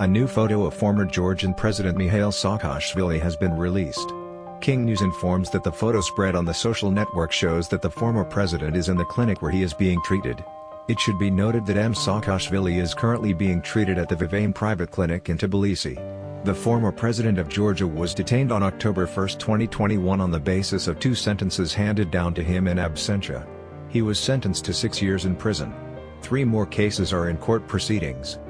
A new photo of former Georgian President Mikhail Saakashvili has been released. King News informs that the photo spread on the social network shows that the former president is in the clinic where he is being treated. It should be noted that M. Saakashvili is currently being treated at the Vivane private clinic in Tbilisi. The former president of Georgia was detained on October 1, 2021 on the basis of two sentences handed down to him in absentia. He was sentenced to six years in prison. Three more cases are in court proceedings.